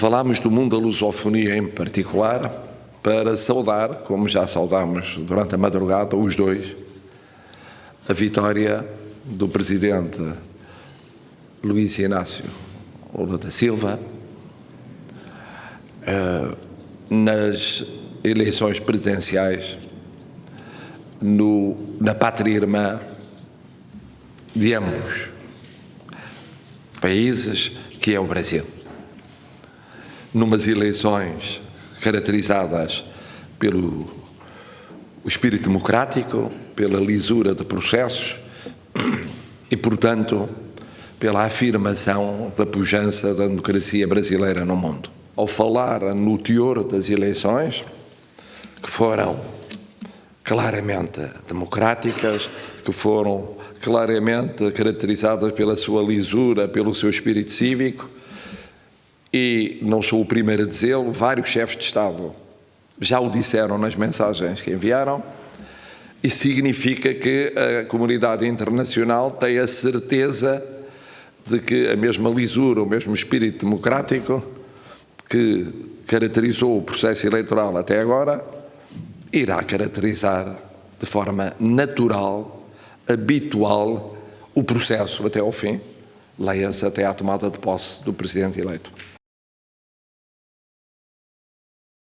falámos do mundo da lusofonia em particular, para saudar, como já saudámos durante a madrugada, os dois, a vitória do presidente Luís Inácio Lula da Silva eh, nas eleições presidenciais no, na pátria irmã de ambos países, que é o Brasil. Numas eleições caracterizadas pelo espírito democrático, pela lisura de processos e, portanto, pela afirmação da pujança da democracia brasileira no mundo. Ao falar no teor das eleições, que foram claramente democráticas, que foram claramente caracterizadas pela sua lisura, pelo seu espírito cívico, e não sou o primeiro a dizê-lo, vários chefes de Estado já o disseram nas mensagens que enviaram, e significa que a comunidade internacional tem a certeza de que a mesma lisura, o mesmo espírito democrático que caracterizou o processo eleitoral até agora, irá caracterizar de forma natural, habitual, o processo até ao fim, leia-se até à tomada de posse do Presidente eleito.